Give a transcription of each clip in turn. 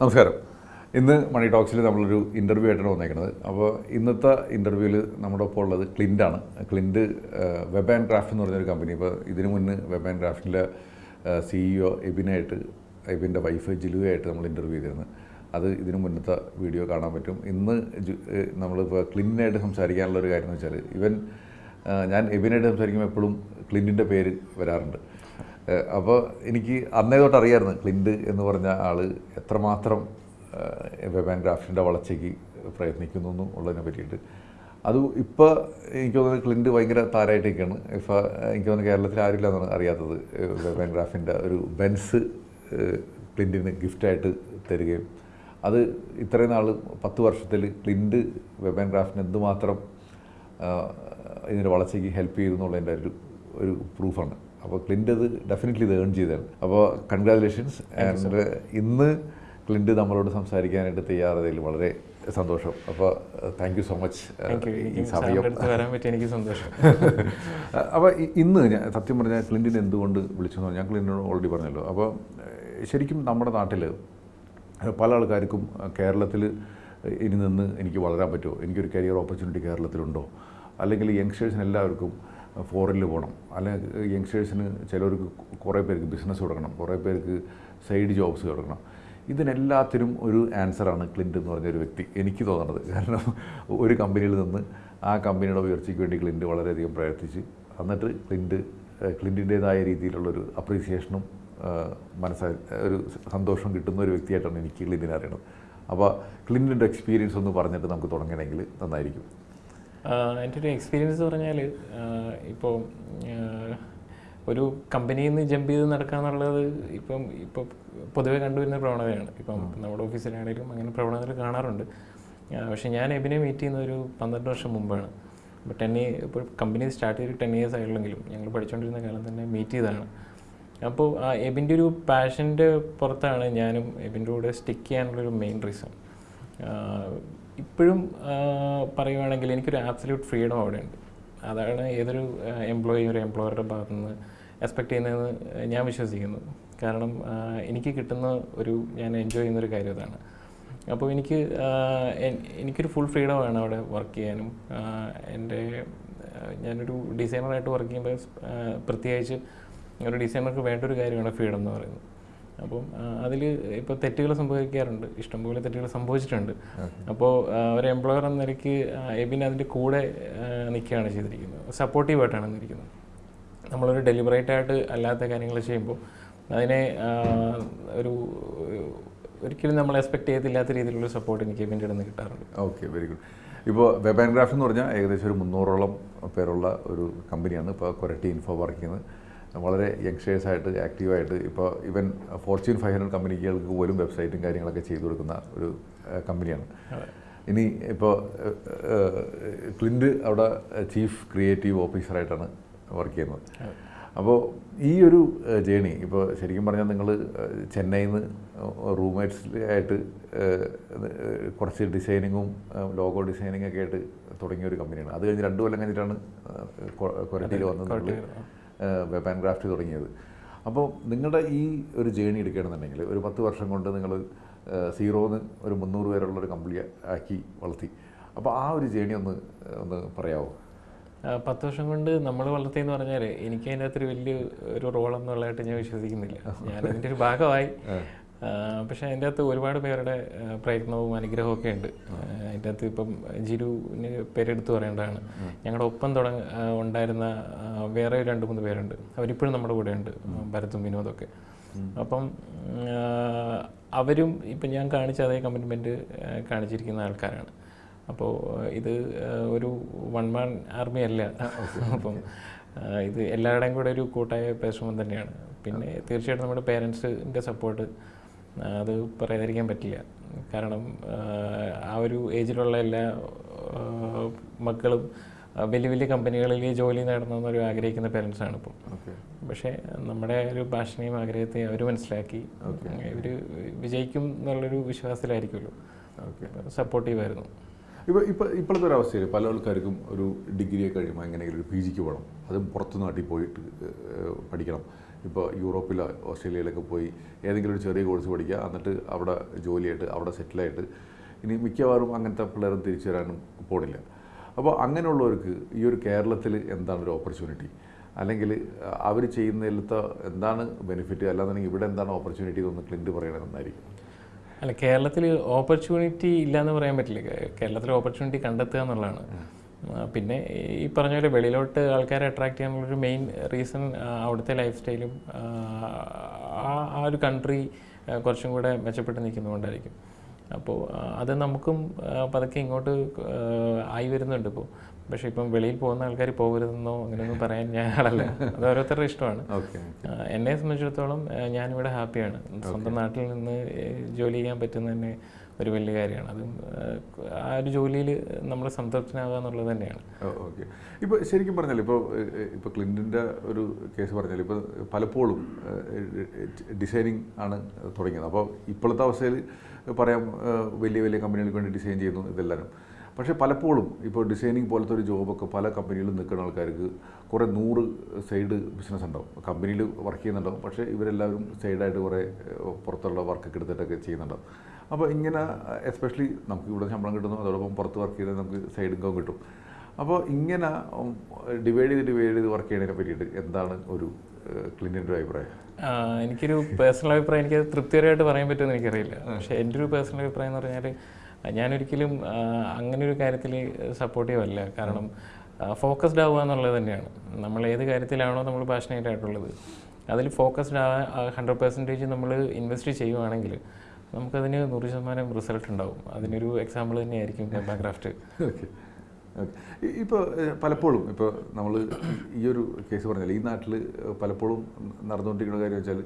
നമസ്കാരം. ഇന്ന് മണി ടോക്സിൽ നമ്മളൊരു ഇന്റർവ്യൂ ആയിട്ടാണ് വന്നേക്കുന്നത് അപ്പോൾ ഇന്നത്തെ ഇന്റർവ്യൂവിൽ നമ്മുടെ ഒപ്പം ഉള്ളത് ക്ലിന്റാണ് ക്ലിന്റ് വെബ് ആൻഡ് ക്രാഫ്റ്റ് എന്ന് പറഞ്ഞൊരു കമ്പനി ഇപ്പോൾ ഇതിനു മുന്നേ വെബ് ആൻഡ് ക്രാഫ്റ്റിന്റെ സിഇഒ എബിനായിട്ട് എബിന്റെ വൈഫ് ജിലുവായിട്ട് നമ്മൾ ഇന്റർവ്യൂ ചെയ്തിരുന്നു. അത് ഇതിനു മുന്നത്തെ വീഡിയോ കാണാൻ പറ്റും. ഇന്ന് നമ്മളിപ്പോൾ ക്ലിന്റിനായിട്ട് സംസാരിക്കാനുള്ള ഒരു കാര്യം എന്ന് വെച്ചാൽ ഇവൻ ഞാൻ എബിനായിട്ട് സംസാരിക്കുമ്പോൾ എപ്പോഴും ക്ലിന്റിന്റെ പേര് വരാറുണ്ട്. അപ്പോൾ എനിക്ക് അന്നേ തൊട്ട് അറിയായിരുന്നു ക്ലിൻഡ് എന്ന് പറഞ്ഞ ആൾ എത്രമാത്രം വെബ് ആൻഡ് ക്രാഫ്റ്റിന്റെ വളർച്ചയ്ക്ക് പ്രയത്നിക്കുന്നു എന്നും ഉള്ളതിനെ പറ്റിയിട്ട്. അത് ഇപ്പോൾ എനിക്ക് തോന്നുന്നത് ക്ലിൻഡ് ഭയങ്കര താരമായിട്ടൊക്കെയാണ് ഇപ്പോൾ എനിക്ക് തോന്നുന്നു കേരളത്തിൽ ആരില്ല എന്നാണ് അറിയാത്തത്. വെബ് ആൻഡ് ക്രാഫ്റ്റിന്റെ ഒരു ബെൻസ് ക്ലിൻഡിന് ഗിഫ്റ്റായിട്ട് തരികയും. അത് ഇത്രയും നാൾ പത്ത് വർഷത്തിൽ ക്ലിൻഡ് വെബ് ആൻഡ് ക്രാഫ്റ്റിന് എന്തുമാത്രം ഇതിന്റെ വളർച്ചയ്ക്ക് ഹെൽപ്പ് ചെയ്തു എന്നുള്ളതിന്റെ ഒരു ഒരു പ്രൂഫാണ്. അപ്പോൾ ക്ലിന്റ് അത് ഡെഫിനറ്റ്ലി ഇത് ഏൺ ചെയ്തതാണ്. അപ്പോൾ കൺഗ്രാജുലേഷൻസ് ആൻഡ് ഇന്ന് ക്ലിന്റ് നമ്മളോട് സംസാരിക്കാനായിട്ട് തയ്യാറതയിൽ വളരെ സന്തോഷം. അപ്പോൾ താങ്ക് യു സോ മച്ച് ഈ സമയം വരാൻ പറ്റി എനിക്ക് സന്തോഷം. അപ്പോൾ ഇന്ന് ഞാൻ സത്യം പറഞ്ഞാൽ ക്ലിന്റിനെ എന്തുകൊണ്ട് വിളിച്ചു ഞാൻ ക്ലിന്റിനോട് ഓൾറെഡി പറഞ്ഞല്ലോ. അപ്പോൾ ശരിക്കും നമ്മുടെ നാട്ടിൽ പല ആൾക്കാർക്കും കേരളത്തിൽ ഇനി നിന്ന് എനിക്ക് വളരാൻ പറ്റുമോ? എനിക്കൊരു കരിയർ ഓപ്പർച്യൂണിറ്റി കേരളത്തിലുണ്ടോ? അല്ലെങ്കിൽ യങ്സ്റ്റേഴ്സിന് എല്ലാവർക്കും ഫോറിനിൽ പോകണം അല്ലെങ്കിൽ യങ്സ്റ്റേഴ്സിന് ചിലവർക്ക് കുറേ പേർക്ക് ബിസിനസ് കൊടുക്കണം കുറേ പേർക്ക് സൈഡ് ജോബ്സ് കൊടുക്കണം ഇതിനെല്ലാത്തിനും ഒരു ആൻസറാണ് ക്ലിന്റ് എന്ന് പറഞ്ഞൊരു വ്യക്തി എനിക്ക് തോന്നുന്നത്. കാരണം ഒരു കമ്പനിയിൽ നിന്ന് ആ കമ്പനിയുടെ ഉയർച്ചയ്ക്ക് വേണ്ടി ക്ലിന്റ് വളരെയധികം പ്രയത്നിച്ച് എന്നിട്ട് ക്ലിന്റ് ക്ലിന്റിന്റേതായ രീതിയിലുള്ളൊരു അപ്രീസിയേഷനും മനസ്സാ ഒരു സന്തോഷം കിട്ടുന്ന ഒരു വ്യക്തിയായിട്ടാണ് എനിക്ക് ക്ലിന്റിനെ അറിയണത്. അപ്പോൾ ക്ലിന്റിന്റെ എക്സ്പീരിയൻസ് ഒന്ന് പറഞ്ഞിട്ട് നമുക്ക് തുടങ്ങണമെങ്കിൽ നന്നായിരിക്കും. എന്റെ ഒരു എക്സ്പീരിയൻസ് എന്ന് പറഞ്ഞാൽ ഇപ്പോൾ ഒരു കമ്പനിയിൽ നിന്ന് ജമ്പ് ചെയ്ത് നടക്കുക എന്നുള്ളത് ഇപ്പം ഇപ്പോൾ പൊതുവെ കണ്ടുവരുന്ന പ്രവണതയാണ്. ഇപ്പം നമ്മുടെ ഓഫീസിലാണെങ്കിലും അങ്ങനെ പ്രവണതകൾ കാണാറുണ്ട്. പക്ഷേ ഞാൻ എബിനെ മീറ്റ് ചെയ്യുന്ന ഒരു പന്ത്രണ്ട് വർഷം മുമ്പാണ്. അപ്പോൾ ടെൻ ഇയർ ഇപ്പോൾ കമ്പനി സ്റ്റാർട്ട് ചെയ്ത് ടെൻ ഇയേഴ്സ് ആയിട്ടുള്ളെങ്കിലും ഞങ്ങൾ പഠിച്ചുകൊണ്ടിരുന്ന കാലം തന്നെ മീറ്റ് ചെയ്തതാണ്. അപ്പോൾ ആ എബിന്റെ ഒരു പാഷന്റെ പുറത്താണ് ഞാനും എബിന്റെ കൂടെ സ്റ്റിക്ക് ചെയ്യാനുള്ളൊരു മെയിൻ റീസൺ ഇപ്പോഴും പറയുവാണെങ്കിൽ എനിക്കൊരു ആബ്സല്യൂട്ട് ഫ്രീഡം അവിടെ ഉണ്ട് അതാണ് ഏതൊരു എംപ്ലോയി ഒരു എംപ്ലോയറുടെ ഭാഗത്തു നിന്ന് എക്സ്പെക്ട് ചെയ്യുന്നതെന്ന് ഞാൻ വിശ്വസിക്കുന്നു. കാരണം എനിക്ക് കിട്ടുന്ന ഒരു ഞാൻ എൻജോയ് ചെയ്യുന്നൊരു കാര്യം അതാണ്. അപ്പോൾ എനിക്ക് എനിക്കൊരു ഫുൾ ഫ്രീഡം ആണ് അവിടെ വർക്ക് ചെയ്യാനും. എന്റെ ഞാനൊരു ഡിസൈനറായിട്ട് വർക്ക് ചെയ്യുമ്പോൾ പ്രത്യേകിച്ച് ഒരു ഡിസൈനർക്ക് വേണ്ട ഒരു കാര്യമാണ് ഫ്രീഡം എന്ന് പറയുന്നത്. അപ്പം അതിൽ ഇപ്പോൾ തെറ്റുകൾ സംഭവിക്കാറുണ്ട്. ഇഷ്ടംപോലെ തെറ്റുകൾ സംഭവിച്ചിട്ടുണ്ട്. അപ്പോൾ ഒരു എംപ്ലോയർ എന്ന നിലയ്ക്ക് എബിൻ അതിന്റെ കൂടെ നിൽക്കുകയാണ് ചെയ്തിരിക്കുന്നത്. സപ്പോർട്ടീവായിട്ടാണ് നിന്നിരിക്കുന്നത് നമ്മളൊരു ഡെലിബറേറ്റ് ആയിട്ട് അല്ലാത്ത കാര്യങ്ങൾ ചെയ്യുമ്പോൾ അതിനെ ഒരു ഒരിക്കലും നമ്മൾ എക്സ്പെക്ട് ചെയ്തില്ലാത്ത രീതിയിലുള്ള സപ്പോർട്ട് എനിക്ക് എബിന്റെ അടുന്ന് കിട്ടാറുണ്ട്. ഓക്കെ വെരി ഗുഡ് ഇപ്പോൾ വെബ് ആൻഡ് ക്രാഫ്റ്റ് എന്ന് പറഞ്ഞാൽ ഏകദേശം ഒരു മുന്നൂറോളം പേരുള്ള ഒരു കമ്പനിയാണ് ഇപ്പോൾ കൊരട്ടി ഇൻഫോ വർക്ക് ചെയ്യുന്നത്. വളരെ യങ്സ്റ്റേഴ്സായിട്ട് ആക്റ്റീവായിട്ട് ഇപ്പോൾ ഇവൻ ഫോർച്യൂൺ ഫൈവ് ഹൺഡ്രഡ് കമ്പനികൾക്ക് പോലും വെബ്സൈറ്റും കാര്യങ്ങളൊക്കെ ചെയ്തു കൊടുക്കുന്ന ഒരു കമ്പനിയാണ്. ഇനി ഇപ്പോൾ ക്ലിൻഡ് അവിടെ ചീഫ് ക്രിയേറ്റീവ് ഓഫീസറായിട്ടാണ് വർക്ക് ചെയ്യുന്നത്. അപ്പോൾ ഈ ഒരു ജേണി ഇപ്പോൾ ശരിക്കും പറഞ്ഞാൽ നിങ്ങൾ ചെന്നൈയിൽ നിന്ന് റൂംമേറ്റ്സിലായിട്ട് കുറച്ച് ഡിസൈനിങ്ങും ലോഗോ ഡിസൈനിങ്ങൊക്കെ ആയിട്ട് തുടങ്ങിയ ഒരു കമ്പനിയാണ്. അത് കഴിഞ്ഞ് രണ്ട് കൊല്ലം കഴിഞ്ഞിട്ടാണ് കൊരട്ടിയിൽ വന്നത്. വെബ് ആൻഡ് ക്രാഫ്റ്റ് തുടങ്ങിയത്. അപ്പോൾ നിങ്ങളുടെ ഈ ഒരു ജേണി എടുക്കുകയാണെന്നുണ്ടെങ്കിൽ ഒരു പത്ത് വർഷം കൊണ്ട് നിങ്ങൾ സീറോന്ന് ഒരു മുന്നൂറ് പേരുള്ള ഒരു കമ്പനി ആക്കി വളർത്തി. അപ്പോൾ ആ ഒരു ജേണി ഒന്ന് ഒന്ന് പറയാമോ പത്ത് വർഷം കൊണ്ട് നമ്മൾ വളർത്തിയെന്ന് പറഞ്ഞാൽ എനിക്ക് അതിന്റെ അകത്തൊരു വലിയ ഒരു റോൾ എന്നുള്ളതായിട്ട് ഞാൻ വിശ്വസിക്കുന്നില്ല. ഞാൻ അതിന്റെ ഒരു ഭാഗമായി. പക്ഷേ അതിന്റെ അകത്ത് ഒരുപാട് പേരുടെ പ്രയത്നവും അനുഗ്രഹവും ഒക്കെ ഉണ്ട്. അതിന്റെ അകത്ത് ഇപ്പം ജിരുവിന് പേരെടുത്ത് പറയേണ്ടതാണ്. ഞങ്ങളുടെ ഒപ്പം തുടങ്ങ ഉണ്ടായിരുന്ന വേറെ രണ്ട് മൂന്ന് പേരുണ്ട്. അവരിപ്പോഴും നമ്മുടെ കൂടെ ഉണ്ട് ഭരത്തും വിനോദമൊക്കെ അപ്പം അവരും ഇപ്പം ഞാൻ കാണിച്ച അതേ കമ്മിറ്റ്മെന്റ് കാണിച്ചിരിക്കുന്ന ആൾക്കാരാണ്. അപ്പോൾ ഇത് ഒരു വൺ മാൻ ആർമി അല്ല. അപ്പം ഇത് എല്ലാവരുടെയും കൂടെ ഒരു കൂട്ടായ പരിശ്രമം തന്നെയാണ്. പിന്നെ തീർച്ചയായിട്ടും നമ്മുടെ പേരൻസിന്റെ സപ്പോർട്ട് അത് പറയാതിരിക്കാൻ പറ്റില്ല. കാരണം ആ, ഒരു ഏജിലുള്ള എല്ലാ മക്കളും വലിയ വലിയ കമ്പനികളിൽ ജോലി നേടണമെന്നൊരു ആഗ്രഹിക്കുന്ന പേരൻസാണ് ഇപ്പം. ഓക്കെ. പക്ഷേ നമ്മുടെ ഒരു ഭാഷനെയും ആഗ്രഹത്തെ അവർ മനസ്സിലാക്കി ഇവർ വിജയിക്കും എന്നുള്ളൊരു വിശ്വാസത്തിലായിരിക്കുമല്ലോ. ഓക്കെ. സപ്പോർട്ടീവായിരുന്നു ഇപ്പോൾ ഇപ്പോൾ ഇപ്പോഴത്തെ ഒരു അവസ്ഥയിൽ പല ആൾക്കാർക്കും ഒരു ഡിഗ്രിയെ കഴിയുമ്പോൾ എങ്ങനെയെങ്കിലും ഒരു പി ജിക്ക് പോകണം. അതും പുറത്ത് നാട്ടിൽ പോയിട്ട് പഠിക്കണം. ഇപ്പോൾ യൂറോപ്പിലോ ഓസ്ട്രേലിയയിലൊക്കെ പോയി ഏതെങ്കിലും ഒരു ചെറിയ കോഴ്സ് പഠിക്കുക. എന്നിട്ട് അവിടെ ജോലിയായിട്ട് അവിടെ സെറ്റിലായിട്ട് ഇനി മിക്കവാറും അങ്ങനത്തെ പിള്ളേരും തിരിച്ചു വരാനും പോണില്ല. അപ്പോൾ അങ്ങനെയുള്ളവർക്ക് ഈ ഒരു കേരളത്തിൽ എന്താണ് ഒരു ഓപ്പർച്യൂണിറ്റി അല്ലെങ്കിൽ അവർ ചെയ്യുന്നതിലത്തെ എന്താണ് ബെനിഫിറ്റ് അല്ലാന്നുണ്ടെങ്കിൽ ഇവിടെ എന്താണ് ഓപ്പർച്യൂണിറ്റി എന്നൊന്ന് ക്ലിന്റ് പറയണത് നന്നായിരിക്കും അല്ല കേരളത്തിൽ ഓപ്പർച്യൂണിറ്റി ഇല്ലയെന്ന് പറയാൻ പറ്റില്ല. കേരളത്തിൽ ഓപ്പർച്യൂണിറ്റി കണ്ടെത്തുക എന്നുള്ളതാണ്. പിന്നെ ഈ പറഞ്ഞ പോലെ വെളിയിലോട്ട് ആൾക്കാരെ അട്രാക്ട് ചെയ്യാനുള്ളൊരു മെയിൻ റീസൺ അവിടുത്തെ ലൈഫ് സ്റ്റൈലും ആ ആ ഒരു കൺട്രി കുറച്ചും കൂടെ മെച്ചപ്പെട്ട് നിൽക്കുന്നതുകൊണ്ടായിരിക്കും. അപ്പോൾ അത് നമുക്കും പതുക്കെ ഇങ്ങോട്ട് ആയി വരുന്നുണ്ട് ഇപ്പോൾ പക്ഷേ ഇപ്പം വെളിയിൽ പോകുന്ന ആൾക്കാർ പോകരുതെന്നോ അങ്ങനെയൊന്നും പറയാൻ ഞാൻ ആളല്ല. അത് ഓരോരുത്തരുടെ ഇഷ്ടമാണ്. എന്നെ സംബന്ധിച്ചിടത്തോളം ഞാനിവിടെ ഹാപ്പിയാണ്. സ്വന്തം നാട്ടിൽ നിന്ന് ജോലി ചെയ്യാൻ പറ്റുന്ന തന്നെ ഒരു വലിയ കാര്യമാണ്. അതും ആ, ആ ഒരു ജോലിയിൽ നമ്മൾ സംതൃപ്തനാകുക എന്നുള്ളത് തന്നെയാണ്. ഓക്കെ. ഇപ്പോൾ ശരിക്കും പറഞ്ഞാൽ ഇപ്പോൾ ഇപ്പോൾ ക്ലിന്റിന്റെ ഒരു കേസ് പറഞ്ഞാൽ ഇപ്പോൾ പലപ്പോഴും ഡിസൈനിങ് ആണ് തുടങ്ങിയത്. അപ്പോൾ ഇപ്പോഴത്തെ അവസ്ഥയിൽ പറയാം വലിയ വലിയ കമ്പനികൾക്ക് വേണ്ടി ഡിസൈൻ ചെയ്യുന്നു ഇതെല്ലാവരും പക്ഷേ പലപ്പോഴും ഇപ്പോൾ ഡിസൈനിങ് പോലത്തെ ഒരു ജോബൊക്കെ പല കമ്പനികളിലും നിൽക്കുന്ന ആൾക്കാർക്ക് കുറേ നൂറ് സൈഡ് ബിസിനസ് ഉണ്ടാവും. കമ്പനിയിൽ വർക്ക് ചെയ്യുന്നുണ്ടാവും. പക്ഷേ ഇവരെല്ലാവരും സൈഡായിട്ട് കുറേ പുറത്തുള്ള വർക്കൊക്കെ എടുത്തിട്ടൊക്കെ ചെയ്യുന്നുണ്ടാവും. അപ്പോൾ ഇങ്ങനെ എസ്പെഷ്യലി നമുക്ക് ഇവിടെ ശമ്പളം കിട്ടുന്നു. അതോടൊപ്പം പുറത്ത് വർക്ക് ചെയ്താൽ നമുക്ക് സൈഡ് ഇൻകം കിട്ടും. അപ്പോൾ ഇങ്ങനെ ഡിവൈഡ് ചെയ്ത് ഡിവൈഡ് ചെയ്ത് വർക്ക് ചെയ്യുന്നതിനെ പറ്റിയിട്ട് എന്താണ് ഒരു ക്ലിനിന്റെ അഭിപ്രായം? എനിക്കൊരു പേഴ്സണൽ അഭിപ്രായം എനിക്ക് തൃപ്തികരമായിട്ട് പറയാൻ പറ്റുമെന്ന് എനിക്കറിയില്ല. പക്ഷേ എന്റെ ഒരു പേഴ്സണൽ അഭിപ്രായം എന്ന് പറഞ്ഞാൽ ഞാനൊരിക്കലും അങ്ങനെ ഒരു കാര്യത്തിൽ സപ്പോർട്ടീവ് അല്ല. കാരണം ഫോക്കസ്ഡ് ആവുക എന്നുള്ളത് തന്നെയാണ്. നമ്മൾ ഏത് കാര്യത്തിലാണോ നമ്മൾ പാഷനേറ്റ് ആയിട്ടുള്ളത്. അതിൽ ഫോക്കസ്ഡ് ആ ഹൺഡ്രഡ് പെർസെന്റേജ് നമ്മൾ ഇൻവെസ്റ്റ് ചെയ്യുവാണെങ്കിൽ നമുക്കതിന് നൂറ് ശതമാനം റിസൾട്ട് ഉണ്ടാവും. അതിനൊരു എക്സാമ്പിൾ തന്നെയായിരിക്കും ഓക്കെ ഇപ്പോൾ പലപ്പോഴും ഇപ്പോൾ നമ്മൾ ഈ ഒരു കേസ് പറഞ്ഞാൽ ഈ നാട്ടിൽ പലപ്പോഴും നടന്നുകൊണ്ടിരിക്കുന്ന കാര്യം വെച്ചാൽ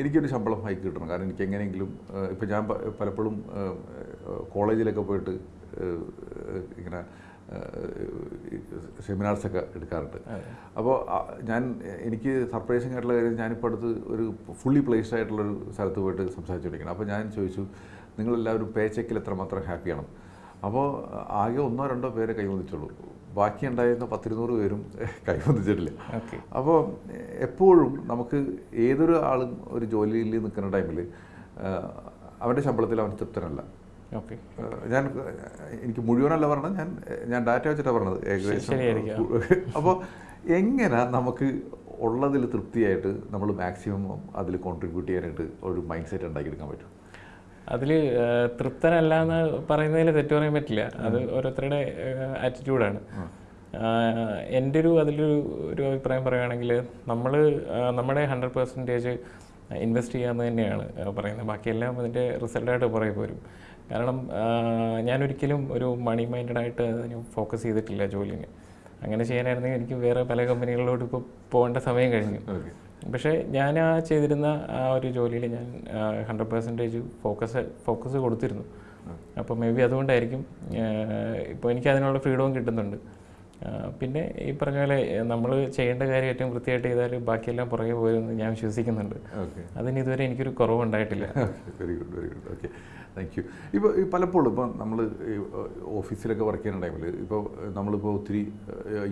എനിക്കൊരു ശമ്പളം ഹൈക്ക് കിട്ടണം. കാരണം എനിക്ക് എങ്ങനെയെങ്കിലും ഇപ്പം ഞാൻ പലപ്പോഴും കോളേജിലൊക്കെ പോയിട്ട് ഇങ്ങനെ സെമിനാർസൊക്കെ എടുക്കാറുണ്ട്. അപ്പോൾ ഞാൻ എനിക്ക് സർപ്രൈസിങ് ആയിട്ടുള്ള കാര്യം ഞാനിപ്പോൾ അടുത്ത് ഒരു ഫുള്ളി പ്ലേസ്ഡ് ആയിട്ടുള്ളൊരു സ്ഥലത്ത് പോയിട്ട് സംസാരിച്ചു സംസാരിച്ചുകൊണ്ടിരിക്കണം അപ്പോൾ ഞാൻ ചോദിച്ചു നിങ്ങളെല്ലാവരും പേ ചെക്കിൽ എത്രമാത്രം ഹാപ്പിയാണ് അപ്പോൾ ആകെ ഒന്നോ രണ്ടോ പേരെ കൈവന്നിച്ചുള്ളൂ ബാക്കി ഉണ്ടായിരുന്ന പത്തിരുന്നൂറ് പേരും കൈവന്നിച്ചിട്ടില്ല. അപ്പോൾ എപ്പോഴും നമുക്ക് ഏതൊരു ആളും ഒരു ജോലിയിൽ നിൽക്കുന്ന ടൈമിൽ അവന്റെ ശമ്പളത്തിൽ അവൻ തൃപ്തനല്ല. ഓക്കെ. ഞാൻ എനിക്ക് മുഴുവനല്ല പറഞ്ഞത് ഞാൻ ഞാൻ ഡാറ്റ വെച്ചിട്ടാണ് പറഞ്ഞത് ഏകദേശം. അപ്പോൾ എങ്ങനെ നമുക്ക് ഉള്ളതിൽ തൃപ്തിയായിട്ട് നമ്മൾ മാക്സിമം അതിൽ കോൺട്രിബ്യൂട്ട് ചെയ്യാനായിട്ട് ഒരു മൈൻഡ് സെറ്റ് ഉണ്ടാക്കിയെടുക്കാൻ പറ്റും? അതിൽ തൃപ്തനല്ല എന്ന് പറയുന്നതിൽ തെറ്റു പറയാൻ പറ്റില്ല. അത് ഓരോരുത്തരുടെ ആറ്റിറ്റ്യൂഡാണ് എന്റെ ഒരു അതിലൊരു ഒരു അഭിപ്രായം പറയുകയാണെങ്കിൽ നമ്മൾ നമ്മുടെ ഹൺഡ്രഡ് പെർസെന്റേജ് ഇൻവെസ്റ്റ് ചെയ്യാമെന്ന് തന്നെയാണ് പറയുന്നത്. ബാക്കിയെല്ലാം അതിന്റെ റിസൾട്ടായിട്ട് പുറകെ പോരും. കാരണം ഞാനൊരിക്കലും ഒരു മണി മൈൻഡഡ് ആയിട്ട് ഫോക്കസ് ചെയ്തിട്ടില്ല ജോലിന്. അങ്ങനെ ചെയ്യാനായിരുന്നെങ്കിൽ എനിക്ക് വേറെ പല കമ്പനികളിലോട്ട് ഇപ്പോൾ പോകേണ്ട സമയം കഴിഞ്ഞു. പക്ഷേ ഞാൻ ആ ചെയ്തിരുന്ന ആ ഒരു ജോലിയിൽ ഞാൻ ഹൺഡ്രഡ് പെർസെന്റേജ് ഫോക്കസ് ഫോക്കസ് കൊടുത്തിരുന്നു. അപ്പോൾ മേ ബി അതുകൊണ്ടായിരിക്കും ഇപ്പോൾ എനിക്ക് അതിനുള്ള ഫ്രീഡവും കിട്ടുന്നുണ്ട്. പിന്നെ ഈ പറഞ്ഞ പോലെ നമ്മൾ ചെയ്യേണ്ട കാര്യം ഏറ്റവും വൃത്തിയായിട്ട് ചെയ്താൽ ബാക്കിയെല്ലാം പുറകെ പോയെന്ന് ഞാൻ വിശ്വസിക്കുന്നുണ്ട്. ഓക്കെ. അതിന് ഇതുവരെ എനിക്കൊരു കുറവുണ്ടായിട്ടില്ല. Very good very good okay. Thank you ഇപ്പോൾ പലപ്പോഴും ഇപ്പോൾ നമ്മൾ ഓഫീസിലൊക്കെ വർക്ക് ചെയ്യുന്ന ടൈമിൽ ഇപ്പോൾ നമ്മളിപ്പോൾ ഒത്തിരി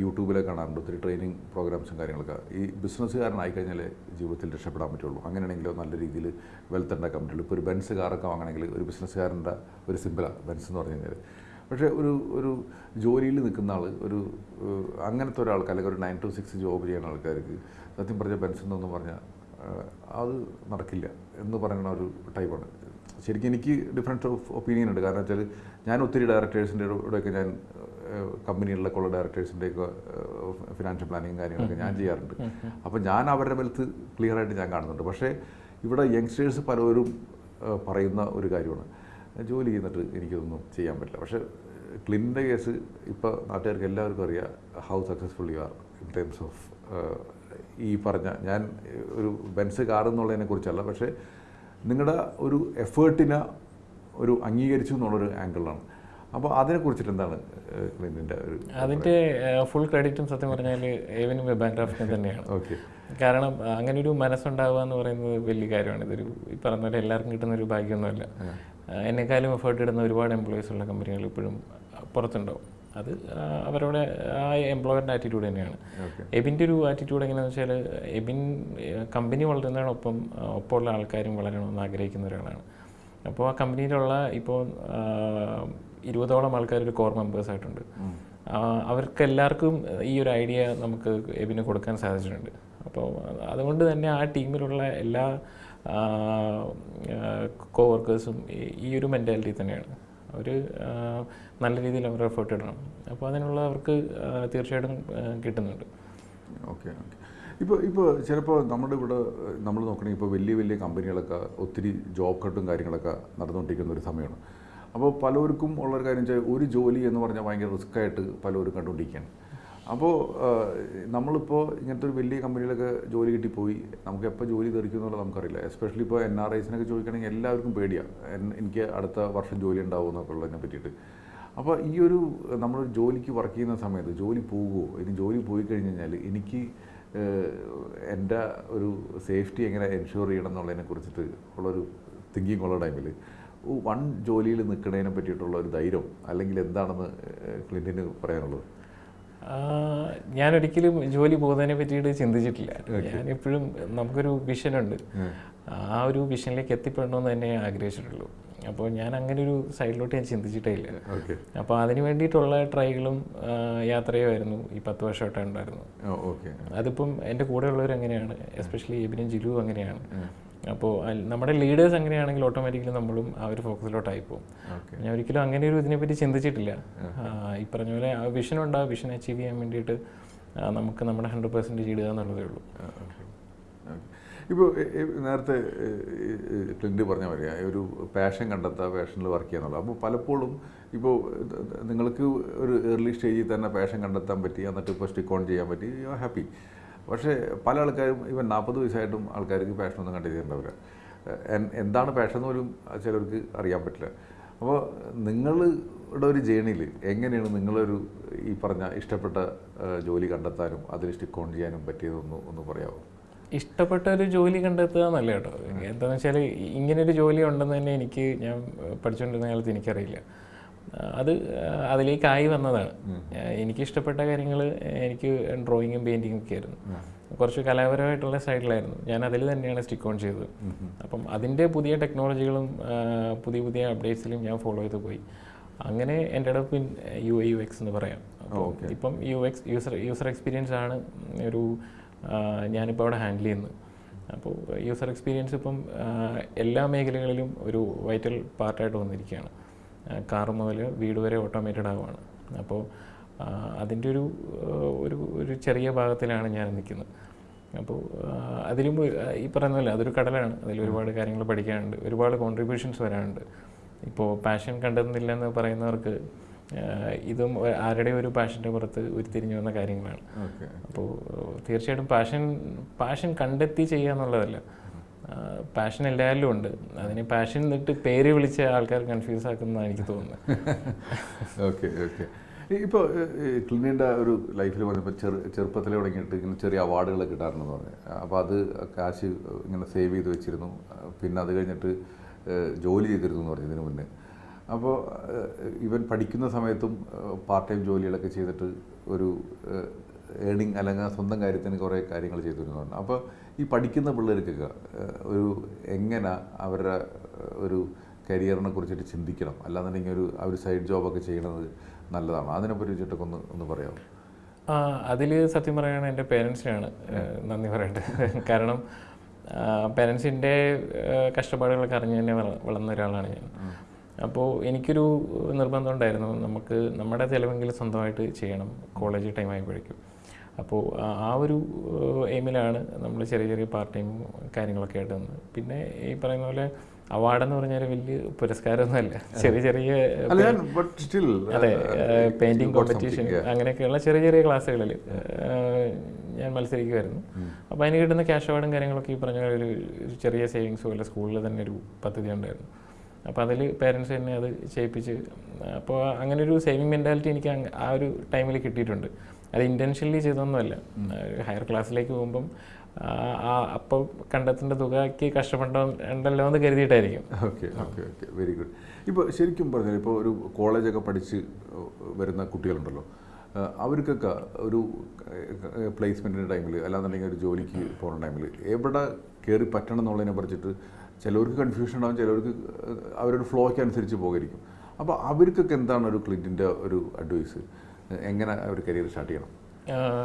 യൂട്യൂബിലൊക്കെ കാണാറുണ്ട്. ഒത്തിരി ട്രെയിനിങ് പ്രോഗ്രാംസും കാര്യങ്ങളൊക്കെ. ഈ ബിസിനസ്സുകാരനായി കഴിഞ്ഞാൽ ജീവിതത്തിൽ രക്ഷപ്പെടാൻ പറ്റുള്ളൂ. അങ്ങനെയാണെങ്കിലോ നല്ല രീതിയിൽ വെൽത്ത് ഉണ്ടാക്കാൻ പറ്റുള്ളൂ. ഇപ്പോൾ ഒരു ബെൻസ് കാറൊക്കെ വാങ്ങണമെങ്കിൽ ഒരു ബിസിനസ്സുകാരന്റെ ഒരു സിമ്പിളാണ് ബെൻസ് എന്ന് പറഞ്ഞു കഴിഞ്ഞാൽ പക്ഷേ ഒരു ഒരു ജോലിയിൽ നിൽക്കുന്ന ആൾ ഒരു അങ്ങനത്തെ ഒരാൾക്ക് അല്ലെങ്കിൽ ഒരു നയൻ ടു സിക്സ് ജോബ് ചെയ്യുന്ന ആൾക്കാർക്ക് സത്യം പറഞ്ഞ പെൻഷൻ എന്നൊന്നും പറഞ്ഞാൽ അത് നടക്കില്ല എന്ന് പറയുന്ന ഒരു ടൈപ്പാണ് ശരിക്കും എനിക്ക് ഡിഫറൻസ് ഓഫ് ഒപ്പീനിയൻ ഉണ്ട്. കാരണം വെച്ചാൽ ഞാൻ ഒത്തിരി ഡയറക്ടേഴ്സിന്റെ കൂടെയൊക്കെ ഞാൻ കമ്പനികളിലൊക്കെ ഉള്ള ഡയറക്ടേഴ്സിന്റെയൊക്കെ ഫിനാൻഷ്യൽ പ്ലാനിങ് കാര്യങ്ങളൊക്കെ ഞാൻ ചെയ്യാറുണ്ട്. അപ്പോൾ ഞാൻ അവരുടെ വെൽത്ത് ക്ലിയർ ആയിട്ട് ഞാൻ കാണുന്നുണ്ട്. പക്ഷേ ഇവിടെ യങ്സ്റ്റേഴ്സ് പലവരും പറയുന്ന ഒരു കാര്യമാണ്. ജോലി ചെയ്യുന്നിട്ട് എനിക്കൊന്നും ചെയ്യാൻ പറ്റില്ല. പക്ഷേ ക്ലിന്റെ കേസ് ഇപ്പോൾ നാട്ടുകാർക്ക് എല്ലാവർക്കും അറിയാം how successful you are in terms of ഈ പറഞ്ഞ ഞാൻ ഒരു ബെൻസ് കാർ എന്നുള്ളതിനെ കുറിച്ചല്ല. പക്ഷേ നിങ്ങളുടെ ഒരു എഫേർട്ടിനെ ഒരു അംഗീകരിച്ചു എന്നുള്ളൊരു ആംഗിളാണ് അപ്പോൾ അതിനെക്കുറിച്ചിട്ട് എന്താണ് ക്ലിന്റെ ഒരു അതിന്റെ ഫുൾ ക്രെഡിറ്റും സത്യം പറഞ്ഞാൽ ഏവനും വെബാൻക്രാഫ്റ്റിന് തന്നെയാണ്. ഓക്കെ കാരണം അങ്ങനെ ഒരു മനസ്സുണ്ടാവുക എന്ന് പറയുന്നത് വലിയ കാര്യമാണ്. ഇതൊരു ഈ പറഞ്ഞ പോലെ എല്ലാവർക്കും കിട്ടുന്ന ഒരു ഭാഗ്യമൊന്നുമല്ല. എന്നെക്കാളും എഫേർട്ട് ഇടുന്ന ഒരുപാട് എംപ്ലോയീസ് ഉള്ള കമ്പനികൾ ഇപ്പോഴും പുറത്തുണ്ടാവും. അത് അവരുടെ ആ എംപ്ലോയറിന്റെ ആറ്റിറ്റ്യൂഡ് തന്നെയാണ്. എബിന്റെ ഒരു ആറ്റിറ്റ്യൂഡ് എങ്ങനെയാണെന്ന് വെച്ചാൽ എബിൻ കമ്പനി വളരുന്നതിനൊപ്പം ഒപ്പമുള്ള ആൾക്കാരും വളരണമെന്ന് ആഗ്രഹിക്കുന്ന ഒരാളാണ്. അപ്പോൾ ആ കമ്പനിയിലുള്ള ഇപ്പോൾ ഇരുപതോളം ആൾക്കാർ ഒരു കോർ മെമ്പേഴ്സ് ആയിട്ടുണ്ട്. അവർക്ക് എല്ലാവർക്കും ഈ ഒരു ഐഡിയ നമുക്ക് എബിന് കൊടുക്കാൻ സാധിച്ചിട്ടുണ്ട്. അപ്പോൾ അതുകൊണ്ട് തന്നെ ആ ടീമിലുള്ള എല്ലാ കോ വർക്കേഴ്സും ഈ ഒരു മെന്റാലിറ്റി തന്നെയാണ്. അവർ നല്ല രീതിയിൽ അവർ എഫേർട്ട് ഇടണം. അപ്പോൾ അതിനുള്ള അവർക്ക് തീർച്ചയായിട്ടും കിട്ടുന്നുണ്ട്. Okay okay. ഇപ്പോൾ ഇപ്പോൾ ചിലപ്പോൾ നമ്മുടെ ഇവിടെ നമ്മൾ നോക്കണമെങ്കിൽ ഇപ്പോൾ വലിയ വലിയ കമ്പനികളൊക്കെ ഒത്തിരി ജോബ് കട്ടും കാര്യങ്ങളൊക്കെ നടന്നുകൊണ്ടിരിക്കുന്ന ഒരു സമയമാണ്. അപ്പോൾ പലർക്കും ഉള്ളൊരു കാര്യം വെച്ചാൽ ഒരു ജോലി എന്ന് പറഞ്ഞാൽ ഭയങ്കര റിസ്ക് ആയിട്ട് പലരും കണ്ടുകൊണ്ടിരിക്കുകയാണ്. അപ്പോൾ നമ്മളിപ്പോൾ ഇങ്ങനത്തെ ഒരു വലിയ കമ്പനിയിലൊക്കെ ജോലി കിട്ടിപ്പോയി. നമുക്ക് എപ്പോൾ ജോലി തെറിക്കും എന്നുള്ളത് നമുക്കറിയില്ല എസ്പെഷ്യലി ഇപ്പോൾ എൻ ആർ ഐസിനൊക്കെ ചോദിക്കണമെങ്കിൽ എല്ലാവർക്കും പേടിയാണ് എനിക്ക് അടുത്ത വർഷം ജോലി ഉണ്ടാവും എന്നൊക്കെ ഉള്ളതിനെ പറ്റിയിട്ട്. അപ്പോൾ ഈ ഒരു നമ്മളൊരു ജോലിക്ക് വർക്ക് ചെയ്യുന്ന സമയത്ത് ജോലി പോകുമോ ഇനി ജോലി പോയി കഴിഞ്ഞ് കഴിഞ്ഞാൽ എനിക്ക് എന്റെ ഒരു സേഫ്റ്റി എങ്ങനെ എൻഷുർ ചെയ്യണം എന്നുള്ളതിനെ കുറിച്ചിട്ട് ഉള്ളൊരു തിങ്കിങ് ഉള്ള ടൈമിൽ വൺ ജോലിയിൽ നിൽക്കുന്നതിനെ പറ്റിയിട്ടുള്ള ഒരു ധൈര്യം അല്ലെങ്കിൽ എന്താണെന്ന് ക്ലിന്റിന് പറയാനുള്ളത്? ആ, ഞാനൊരിക്കലും ജോലി പോകുന്നതിനെ പറ്റിയിട്ട് ചിന്തിച്ചിട്ടില്ല. ഞാൻ എപ്പോഴും നമുക്കൊരു വിഷനുണ്ട് ആ ഒരു വിഷനിലേക്ക് എത്തിപ്പെടണമെന്ന് തന്നെ ഞാൻ ആഗ്രഹിച്ചിട്ടുള്ളൂ. അപ്പോൾ ഞാൻ അങ്ങനെ ഒരു സൈഡിലോട്ട് ഞാൻ ചിന്തിച്ചിട്ടേ ഇല്ല. അപ്പോൾ അതിന് വേണ്ടിയിട്ടുള്ള ട്രൈകളും യാത്രയുമായിരുന്നു ഈ പത്ത് വർഷമായിട്ട് ഉണ്ടായിരുന്നു ഓക്കെ അതിപ്പം എന്റെ കൂടെയുള്ളവർ അങ്ങനെയാണ് എസ്പെഷ്യലി എബിനും ജിലു അങ്ങനെയാണ്. അപ്പോൾ നമ്മുടെ ലീഡേഴ്സ് അങ്ങനെയാണെങ്കിൽ ഓട്ടോമാറ്റിക്കലി നമ്മളും ആ ഒരു ഫോക്കസിലോട്ടായി പോകും ഞാൻ ഒരിക്കലും അങ്ങനെ ഒരു ഇതിനെപ്പറ്റി ചിന്തിച്ചിട്ടില്ല. ഈ പറഞ്ഞ പോലെ ആ വിഷൻ ഉണ്ട്? ആ വിഷൻ അച്ചീവ് ചെയ്യാൻ വേണ്ടിയിട്ട് നമുക്ക് നമ്മുടെ ഹൺഡ്രഡ് പെർസെന്റേജ് ഇടുക എന്നുള്ളതേ ഉള്ളൂ. ഇപ്പോൾ നേരത്തെ ട്രെൻഡ് പറഞ്ഞ പോലെ ഒരു പാഷൻ കണ്ടെത്തുക പാഷനിൽ വർക്ക് ചെയ്യാന്നുള്ളത് അപ്പോൾ പലപ്പോഴും ഇപ്പോൾ നിങ്ങൾക്ക് ഒരു ഏർലി സ്റ്റേജിൽ തന്നെ പാഷൻ കണ്ടെത്താൻ പറ്റി എന്നിട്ട് ഇപ്പോൾ സ്റ്റിക്ക് ഓൺ ചെയ്യാൻ പറ്റി യു ആർ ഹാപ്പി പക്ഷേ പല ആൾക്കാരും ഇവൻ നാൽപ്പത് വയസ്സായിട്ടും ആൾക്കാർക്ക് പാഷനൊന്നും കണ്ടെത്തിയിട്ടുണ്ടാവില്ല എന്താണ് പാഷൻ എന്ന് പോലും ചിലർക്ക് അറിയാൻ പറ്റില്ല. അപ്പോൾ നിങ്ങളുടെ ഒരു ജേണിയിൽ എങ്ങനെയാണ് നിങ്ങളൊരു ഈ പറഞ്ഞ ഇഷ്ടപ്പെട്ട ജോലി കണ്ടെത്താനും അതിൽ സ്റ്റിക്ക് ഓൺ ചെയ്യാനും പറ്റിയതൊന്ന് ഒന്ന് പറയാമോ ഇഷ്ടപ്പെട്ട ഒരു ജോലി കണ്ടെത്തുക എന്നല്ല കേട്ടോ. എന്താണെന്ന് വെച്ചാൽ ഇങ്ങനൊരു ജോലി ഉണ്ടെന്ന് തന്നെ എനിക്ക് ഞാൻ പഠിച്ചുകൊണ്ടിരുന്ന കാലത്ത് എനിക്കറിയില്ല. അത് അതിലേക്കായി വന്നതാണ്. എനിക്കിഷ്ടപ്പെട്ട എനിക്ക് ഇഷ്ടപ്പെട്ട കാര്യങ്ങൾ എനിക്ക് ഡ്രോയിങ്ങും പെയിന്റിങ്ങും ഒക്കെ ആയിരുന്നു. കുറച്ച് കലാപരമായിട്ടുള്ള സൈഡിലായിരുന്നു. ഞാൻ അതിൽ തന്നെയാണ് സ്റ്റിക്ക് ഓൺ ചെയ്തത്. അപ്പം അതിന്റെ പുതിയ ടെക്നോളജികളും പുതിയ പുതിയ അപ്ഡേറ്റ്സിലും ഞാൻ ഫോളോ ചെയ്ത് പോയി. അങ്ങനെ എന്റെ ഇടപ്പ് യു ഐ യു എക്സ് എന്ന് പറയാം. അപ്പോൾ ഇപ്പം U X user user experience ആണ് ഒരു ഞാനിപ്പോൾ അവിടെ ഹാൻഡിൽ ചെയ്യുന്നത്. അപ്പോൾ യൂസർ എക്സ്പീരിയൻസ് ഇപ്പം എല്ലാ മേഖലകളിലും ഒരു വൈറ്റൽ പാർട്ടായിട്ട് വന്നിരിക്കുകയാണ്. കാർ മുതൽ വീട് വരെ ഓട്ടോമേറ്റഡ് ആവുകയാണ് അപ്പോൾ അതിന്റെ ഒരു ഒരു ഒരു ചെറിയ ഭാഗത്തിലാണ് ഞാൻ നിൽക്കുന്നത്. അപ്പോൾ അതിലും ഈ പറയുന്ന പോലെ അതൊരു കടലാണ്. അതിൽ ഒരുപാട് കാര്യങ്ങൾ പഠിക്കാനുണ്ട്. ഒരുപാട് കോൺട്രിബ്യൂഷൻസ് വരാനുണ്ട്. ഇപ്പോൾ പാഷൻ കണ്ടെത്തുന്നില്ല എന്ന് പറയുന്നവർക്ക് ഇതും ആരുടെ ആരുടെയും ഒരു പാഷന്റെ പുറത്ത് ഉരുത്തിരിഞ്ഞു വന്ന കാര്യങ്ങളാണ്. അപ്പോൾ തീർച്ചയായിട്ടും പാഷൻ പാഷൻ കണ്ടെത്തി ചെയ്യുക എന്നുള്ളതല്ല പാഷൻ എല്ലാവരിലും ഉണ്ട്. അതിന് പാഷൻ എന്നിട്ട് പേര് വിളിച്ച ആൾക്കാർ കൺഫ്യൂസ് ആക്കുന്നതാണ് എനിക്ക് തോന്നുന്നത്. ഓക്കെ ഓക്കെ ഇപ്പോൾ ക്ലിനിന്റെ ഒരു ലൈഫിൽ പറഞ്ഞപ്പോൾ ചെറു ചെറുപ്പത്തിൽ തുടങ്ങിയിട്ട് ഇങ്ങനെ ചെറിയ അവാർഡുകൾ കിട്ടാറുണ്ടെന്ന് പറഞ്ഞു. അപ്പോൾ അത് കാശ് ഇങ്ങനെ സേവ് ചെയ്ത് വെച്ചിരുന്നു. പിന്നെ അത് കഴിഞ്ഞിട്ട് ജോലി ചെയ്തിരുന്നു എന്ന് പറഞ്ഞു ഇതിനു മുന്നേ. അപ്പോൾ ഇവൻ പഠിക്കുന്ന സമയത്തും പാർട്ട് ടൈം ജോലികളൊക്കെ ചെയ്തിട്ട് ഒരു ഏണിങ് അല്ലെങ്കിൽ സ്വന്തം കാര്യത്തിന് കുറേ കാര്യങ്ങൾ ചെയ്തു പറഞ്ഞു അപ്പോൾ ഈ പഠിക്കുന്ന പിള്ളേർക്കൊക്കെ ഒരു എങ്ങനെ അവരുടെ ഒരു കരിയറിനെ കുറിച്ചിട്ട് ചിന്തിക്കണം. അല്ലാന്നുണ്ടെങ്കിൽ ഒരു ആ ഒരു സൈഡ് ജോബൊക്കെ ചെയ്യണത് നല്ലതാണ്. അതിനെ പറ്റിയിട്ടൊക്കെ ഒന്ന് ഒന്ന് പറയാമോ? അതിൽ സത്യം പറയുകയാണെങ്കിൽ എന്റെ പേരൻസിനാണ് നന്ദി പറയട്ടെ. കാരണം പേരൻസിന്റെ കഷ്ടപ്പാടുകളൊക്കെ അറിഞ്ഞ് തന്നെ വള- വളർന്ന ഒരാളാണ് ഞാൻ. അപ്പോൾ എനിക്കൊരു നിർബന്ധം ഉണ്ടായിരുന്നു. നമുക്ക് നമ്മുടെ ചിലവെങ്കിലും സ്വന്തമായിട്ട് ചെയ്യണം. കോളേജ് ടൈം ആയപ്പോഴേക്കും. അപ്പോൾ ആ- ഒരു എയിമിലാണ് നമ്മൾ ചെറിയ ചെറിയ പാർട്ട് ടൈം കാര്യങ്ങളൊക്കെ ആയിട്ട് വന്നത്. പിന്നെ ഈ പറയുന്ന പോലെ അവാർഡെന്ന് പറഞ്ഞാൽ വലിയ പുരസ്കാരമൊന്നുമല്ല. ചെറിയ ചെറിയ അല്ല അതെ പെയിന്റിങ് കോമ്പറ്റീഷൻ അങ്ങനെയൊക്കെയുള്ള ചെറിയ ചെറിയ ക്ലാസ്സുകളിൽ ഞാൻ മത്സരിക്കുമായിരുന്നു. അപ്പോൾ അതിന് കിട്ടുന്ന ക്യാഷ് അവാർഡും കാര്യങ്ങളൊക്കെ ഈ പറഞ്ഞ ഒരു ഒരു ചെറിയ സേവിങ്സ് പോലെ സ്കൂളിൽ തന്നെ ഒരു പദ്ധതി ഉണ്ടായിരുന്നു. അപ്പോൾ അതിൽ പേരൻസ് തന്നെ അത് ചെയ്യിപ്പിച്ച് അപ്പോൾ അങ്ങനെ ഒരു സേവിങ് മെന്റാലിറ്റി എനിക്ക് ആ ഒരു ടൈമിൽ കിട്ടിയിട്ടുണ്ട്. അത് ഇന്റൻഷനലി ചെയ്തൊന്നുമല്ല. ഹയർ ക്ലാസ്സിലേക്ക് പോകുമ്പം അപ്പോൾ കണ്ടെത്തേണ്ട തുകയ്ക്ക് കഷ്ടപ്പെടണ്ടല്ലോ എന്ന് കരുതിയിട്ടായിരിക്കും. Okay okay okay. Very good ഇപ്പോൾ ശരിക്കും പറഞ്ഞാൽ ഇപ്പോൾ ഒരു കോളേജൊക്കെ പഠിച്ച് വരുന്ന കുട്ടികളുണ്ടല്ലോ. അവർക്കൊക്കെ ഒരു പ്ലേസ്മെന്റിന്റെ ടൈമിൽ അല്ലാന്നുണ്ടെങ്കിൽ ഒരു ജോലിക്ക് പോകുന്ന ടൈമിൽ എവിടെ കയറി പറ്റണം എന്നുള്ളതിനെ പറിച്ചിട്ട് ചിലവർക്ക് കൺഫ്യൂഷൻ ഉണ്ടാവും ചിലവർക്ക് അവരുടെ ഫ്ലോയ്ക്ക് അനുസരിച്ച് പോകായിരിക്കും. അപ്പോൾ അവർക്കൊക്കെ എന്താണ് ഒരു ക്ലിന്റിന്റെ ഒരു അഡ്വൈസ് എങ്ങനെ ഒരു കരിയർ സ്റ്റാർട്ട് ചെയ്യണം?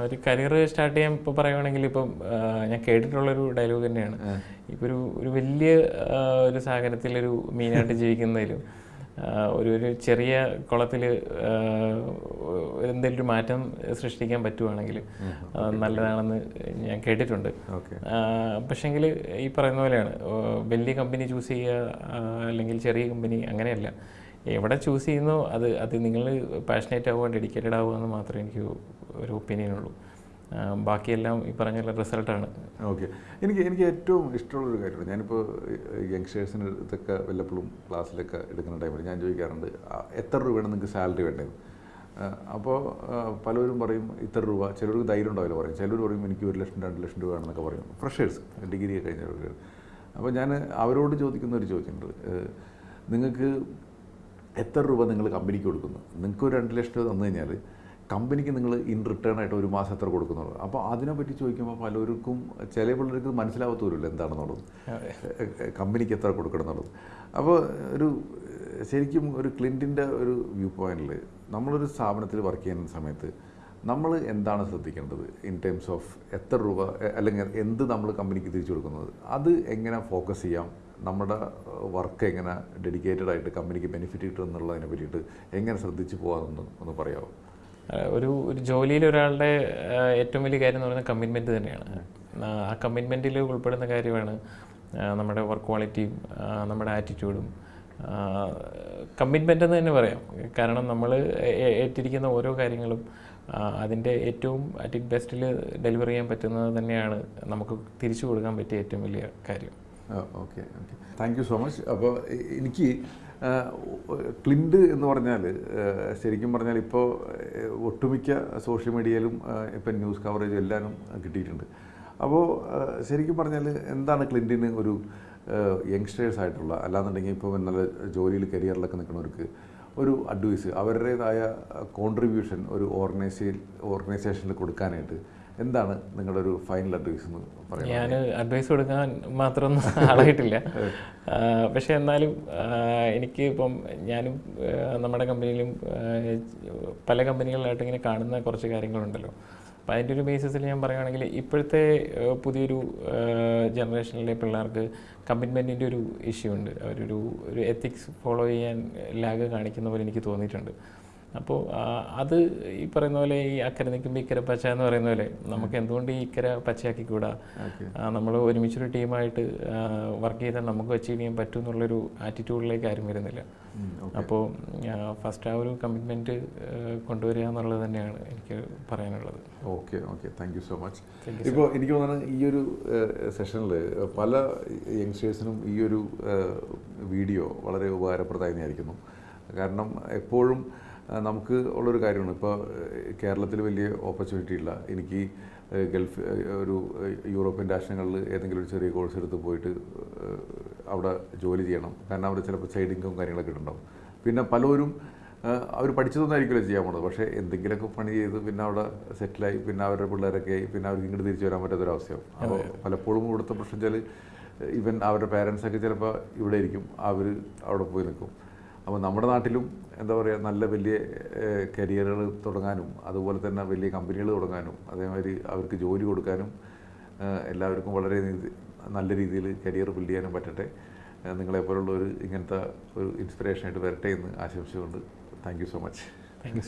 ഒരു കരിയർ സ്റ്റാർട്ട് ചെയ്യാൻ ഇപ്പോൾ പറയുകയാണെങ്കിൽ ഇപ്പം ഞാൻ കേട്ടിട്ടുള്ളൊരു ഡയലോഗ് തന്നെയാണ്. ഇപ്പോൾ ഒരു ഒരു വലിയ ഒരു സാഗരത്തിലൊരു മീനായിട്ട് ജീവിക്കുന്നതിലും ഒരു ഒരു ചെറിയ കുളത്തിൽ എന്തെങ്കിലും ഒരു മാറ്റം സൃഷ്ടിക്കാൻ പറ്റുവാണെങ്കിൽ നല്ലതാണെന്ന് ഞാൻ കേട്ടിട്ടുണ്ട്. പക്ഷേങ്കിൽ ഈ പറയുന്ന പോലെയാണ്. വലിയ കമ്പനി ചൂസ് ചെയ്യുക അല്ലെങ്കിൽ ചെറിയ കമ്പനി അങ്ങനെയല്ല. എവിടെ ചൂസ് ചെയ്യുന്നോ അത് അത് നിങ്ങൾ പാഷനേറ്റ് ആവുക ഡെഡിക്കേറ്റഡ് ആവുക എന്ന് മാത്രമേ എനിക്ക് ഒരു ഒപ്പീനിയൻ ഉള്ളൂ. ബാക്കിയെല്ലാം ഈ പറഞ്ഞ റിസൾട്ടാണ് ഓക്കെ എനിക്ക് എനിക്ക് ഏറ്റവും ഇഷ്ടമുള്ളൊരു കാര്യമാണ് ഞാനിപ്പോൾ യങ്സ്റ്റേഴ്സിന് ഇതൊക്കെ വല്ലപ്പോഴും ക്ലാസ്സിലൊക്കെ എടുക്കുന്ന ടൈമിൽ ഞാൻ ചോദിക്കാറുണ്ട് എത്ര രൂപയാണ് നിങ്ങൾക്ക് സാലറി വേണ്ടത്? അപ്പോൾ പലരും പറയും ഇത്ര രൂപ. ചിലർക്ക് ധൈര്യം ഉണ്ടാവില്ല പറയും. ചിലർ പറയും എനിക്ക് ഒരു ലക്ഷം രണ്ട് ലക്ഷം രൂപ വേണമെന്നൊക്കെ പറയും. ഫ്രഷേഴ്സ് ഡിഗ്രി കഴിഞ്ഞവർക്ക് അപ്പോൾ ഞാൻ അവരോട് ചോദിക്കുന്ന ഒരു ചോദ്യമുണ്ട്. നിങ്ങൾക്ക് എത്ര രൂപ നിങ്ങൾ കമ്പനിക്ക് കൊടുക്കുന്നു? നിങ്ങൾക്ക് ഒരു രണ്ട് ലക്ഷം രൂപ തന്നു കഴിഞ്ഞാൽ കമ്പനിക്ക് നിങ്ങൾ ഇൻ റിട്ടേൺ ആയിട്ട് ഒരു മാസം എത്ര കൊടുക്കുന്നുള്ളൂ? അപ്പോൾ അതിനെപ്പറ്റി ചോദിക്കുമ്പോൾ പലർക്കും ചില പിള്ളേർക്ക് മനസ്സിലാവത്തൂരല്ലോ എന്താണെന്നുള്ളത്. കമ്പനിക്ക് എത്ര കൊടുക്കണം എന്നുള്ളത്. അപ്പോൾ ഒരു ശരിക്കും ഒരു ക്ലിന്റിന്റെ ഒരു വ്യൂ പോയിന്റിൽ നമ്മളൊരു സ്ഥാപനത്തിൽ വർക്ക് ചെയ്യുന്ന സമയത്ത് നമ്മൾ എന്താണ് ശ്രദ്ധിക്കേണ്ടത്? ഇൻ ടേംസ് ഓഫ് എത്ര രൂപ അല്ലെങ്കിൽ എന്ത് നമ്മൾ കമ്പനിക്ക് തിരിച്ചു കൊടുക്കുന്നത്? അത് എങ്ങനെ ഫോക്കസ് ചെയ്യാം? നമ്മുടെ വർക്ക് എങ്ങനെ ഡെഡിക്കേറ്റഡ് ആയിട്ട് കമ്പനിക്ക് ബെനിഫിറ്റ് കിട്ടും എന്നുള്ളതിനെ പറ്റിയിട്ട് എങ്ങനെ ശ്രദ്ധിച്ചു പോകാമെന്ന് ഒന്ന് പറയാമോ ഒരു ഒരു ജോലിയിൽ ഒരാളുടെ ഏറ്റവും വലിയ കാര്യം എന്ന് പറയുന്നത് കമ്മിറ്റ്മെന്റ് തന്നെയാണ്. ആ കമ്മിറ്റ്മെന്റിൽ ഉൾപ്പെടുന്ന കാര്യമാണ് നമ്മുടെ വർക്ക് ക്വാളിറ്റിയും നമ്മുടെ ആറ്റിറ്റ്യൂഡും കമ്മിറ്റ്മെന്റ് എന്ന് തന്നെ പറയാം. കാരണം നമ്മൾ ഏറ്റിരിക്കുന്ന ഓരോ കാര്യങ്ങളും അതിന്റെ ഏറ്റവും അറ്റ് ഇറ്റ് ബെസ്റ്റിൽ ഡെലിവർ ചെയ്യാൻ പറ്റുന്നത് തന്നെയാണ് നമുക്ക് തിരിച്ചു കൊടുക്കാൻ പറ്റിയ ഏറ്റവും വലിയ കാര്യം. Okay okay. Thank you so much അപ്പോൾ എനിക്ക് ക്ലിൻഡ് എന്ന് പറഞ്ഞാൽ ശരിക്കും പറഞ്ഞാൽ ഇപ്പോൾ ഒട്ടുമിക്ക സോഷ്യൽ മീഡിയയിലും ഇപ്പം ന്യൂസ് കവറേജ് എല്ലാവരും കിട്ടിയിട്ടുണ്ട്. അപ്പോൾ ശരിക്കും പറഞ്ഞാൽ എന്താണ് ക്ലിൻഡിന് ഒരു യങ്സ്റ്റേഴ്സ് ആയിട്ടുള്ള അല്ലാന്നുണ്ടെങ്കിൽ ഇപ്പോൾ നല്ല ജോലിയിൽ കരിയറിലൊക്കെ നിൽക്കുന്നവർക്ക് ഒരു അഡ്വൈസ് അവരുടേതായ കോൺട്രിബ്യൂഷൻ ഒരു ഓർഗനൈസേ ഓർഗനൈസേഷനിൽ കൊടുക്കാനായിട്ട് എന്താണ് നിങ്ങളുടെ ഒരു ഫൈനൽ അഡ്വൈസ് എന്ന് പറയുന്നത്? ഞാൻ അഡ്വൈസ് കൊടുക്കാൻ മാത്രമൊന്നും ആളായിട്ടില്ല. പക്ഷേ എന്നാലും എനിക്ക് ഇപ്പം ഞാനും നമ്മുടെ കമ്പനിയിലും പല കമ്പനികളിലായിട്ട് ഇങ്ങനെ കാണുന്ന കുറച്ച് കാര്യങ്ങളുണ്ടല്ലോ. അപ്പം അതിന്റെ ഒരു ബേസിസിൽ ഞാൻ പറയുകയാണെങ്കിൽ ഇപ്പോഴത്തെ പുതിയൊരു ജനറേഷനിലെ പിള്ളേർക്ക് കമ്മിറ്റ്മെന്റിന്റെ ഒരു ഇഷ്യൂ ഉണ്ട്. അവരൊരു ഒരു എത്തിക്സ് ഫോളോ ചെയ്യാൻ ലാഗ് കാണിക്കുന്ന പോലെ എനിക്ക് തോന്നിയിട്ടുണ്ട്. അപ്പോൾ അത് ഈ പറയുന്ന പോലെ ഈ അക്കരെ നിൽക്കുമ്പോൾ ഇക്കര പച്ച എന്ന് പറയുന്ന പോലെ നമുക്ക് എന്തുകൊണ്ട് ഈ ഇക്കര പച്ചയാക്കിക്കൂടാ? നമ്മൾ ഒരുമിച്ചൊരു ടീമായിട്ട് വർക്ക് ചെയ്താൽ നമുക്ക് അച്ചീവ് ചെയ്യാൻ പറ്റും എന്നുള്ളൊരു ആറ്റിറ്റ്യൂഡിലേക്ക് ആരും വരുന്നില്ല. അപ്പോൾ ഫസ്റ്റ് ആ ഒരു കമ്മിറ്റ്മെന്റ് കൊണ്ടുവരിക എന്നുള്ളത് തന്നെയാണ് എനിക്ക് പറയാനുള്ളത്. Okay okay. Thank you so much ഇപ്പോൾ എനിക്ക് തോന്നുന്നത് ഈ ഒരു സെഷനിൽ പല യങ്സ്റ്റേഴ്സിനും ഈ ഒരു വീഡിയോ വളരെ ഉപകാരപ്രദമായി ആയിരിക്കുന്നു കാരണം എപ്പോഴും നമുക്ക് ഉള്ളൊരു കാര്യമാണ്. ഇപ്പോൾ കേരളത്തിൽ വലിയ ഓപ്പർച്യൂണിറ്റി ഇല്ല. എനിക്ക് ഗൾഫ് ഒരു യൂറോപ്യൻ രാഷ്ട്രങ്ങളിൽ ഏതെങ്കിലും ഒരു ചെറിയ കോഴ്സ് എടുത്ത് പോയിട്ട് അവിടെ ജോലി ചെയ്യണം. കാരണം അവിടെ ചിലപ്പോൾ സൈഡ് ഇൻകം കാര്യങ്ങളൊക്കെ ഉണ്ടാവും. പിന്നെ പലരും അവർ പഠിച്ചതൊന്നും ആയിരിക്കില്ല ചെയ്യാൻ പോണത്. പക്ഷേ എന്തെങ്കിലുമൊക്കെ പണി ചെയ്ത് പിന്നെ അവിടെ സെറ്റിലായി പിന്നെ അവരുടെ പിള്ളേരൊക്കെ ആയി. പിന്നെ അവർക്ക് ഇങ്ങോട്ട് തിരിച്ചു വരാൻ പറ്റാത്തൊരവസ്ഥയാവും അപ്പോൾ പലപ്പോഴും ഇവിടുത്തെ പ്രശ്നം വെച്ചാൽ ഇവൻ അവരുടെ പേരൻസൊക്കെ ചിലപ്പോൾ ഇവിടെ ഇരിക്കും. അവർ അവിടെ പോയി നിൽക്കും. അപ്പോൾ നമ്മുടെ നാട്ടിലും എന്താ പറയുക നല്ല വലിയ കരിയറുകൾ തുടങ്ങാനും അതുപോലെ തന്നെ വലിയ കമ്പനികൾ തുടങ്ങാനും അതേമാതിരി അവർക്ക് ജോലി കൊടുക്കാനും എല്ലാവർക്കും വളരെ നല്ല രീതിയിൽ കരിയർ ബിൽഡ് ചെയ്യാനും പറ്റട്ടെ. നിങ്ങളെപ്പോലുള്ള ഒരു ഇങ്ങനത്തെ ഒരു ഇൻസ്പിറേഷനായിട്ട് വരട്ടെ എന്ന് ആശംസിച്ചുകൊണ്ട് thank you so much thank you